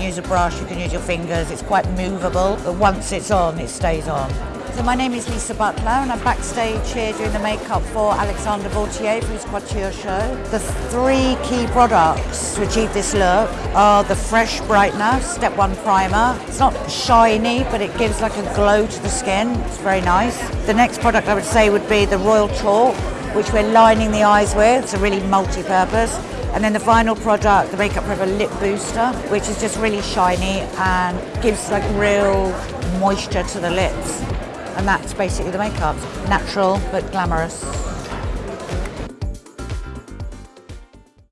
can use a brush, you can use your fingers. It's quite movable, but once it's on, it stays on. So my name is Lisa Butler and I'm backstage here doing the makeup for Alexandre Vauthier for his couture show. The three key products to achieve this look are the Fresh Brightener Step 1 Primer. It's not shiny but it gives like a glow to the skin. It's very nice. The next product I would say would be the Royal Chalk which we're lining the eyes with. It's a really multi-purpose. And then the final product, the Make Up For Ever Lip Booster, which is just really shiny and gives like real moisture to the lips. And that's basically the makeup. Natural but glamorous.